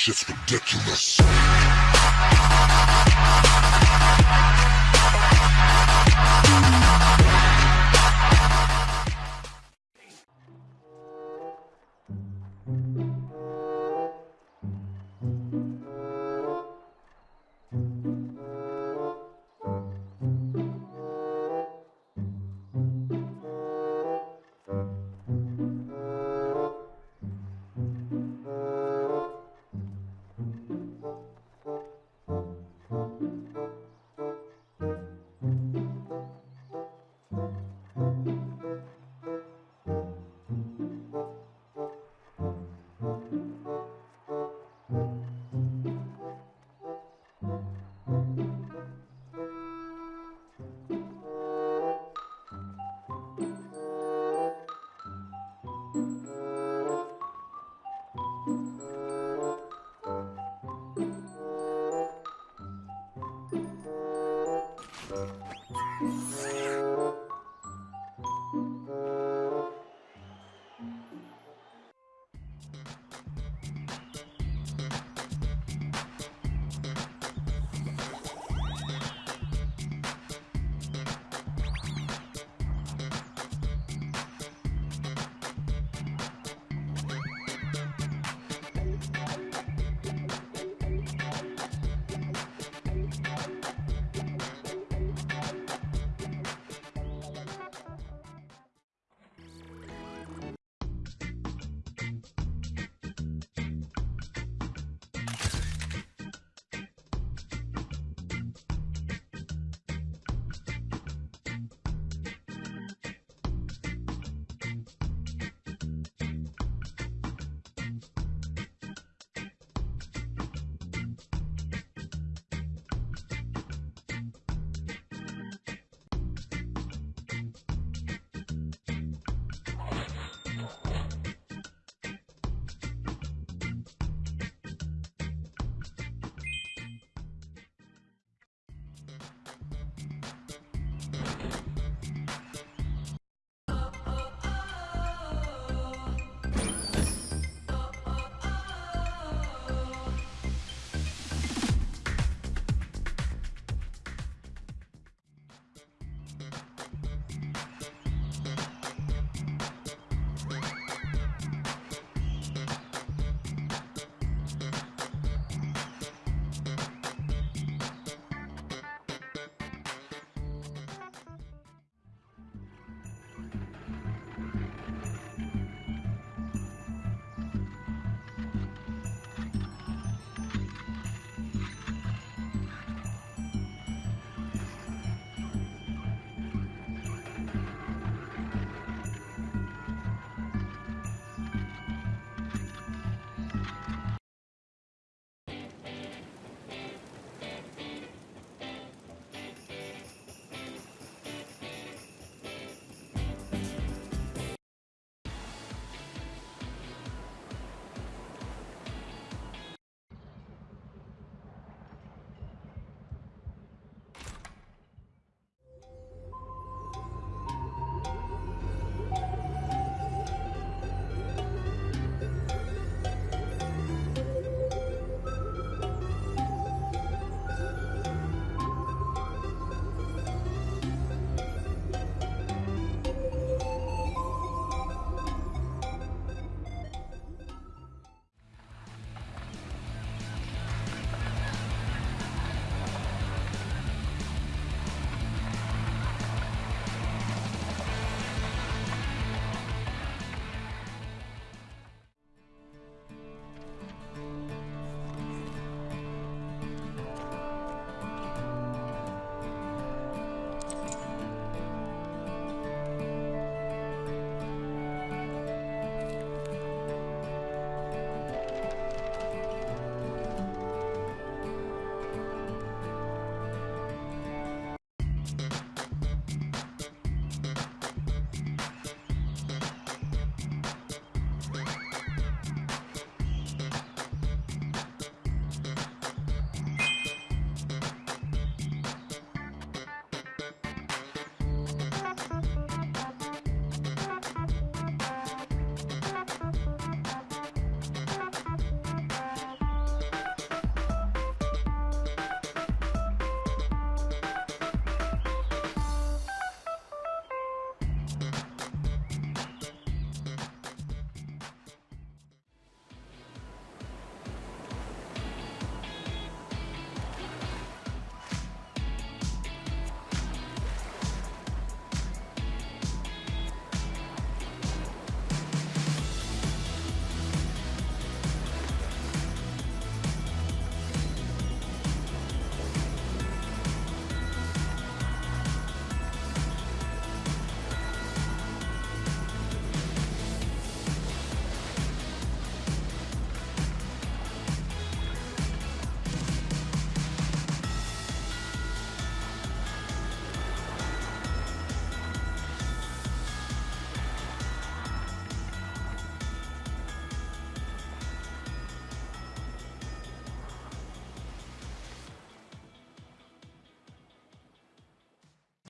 shit's ridiculous.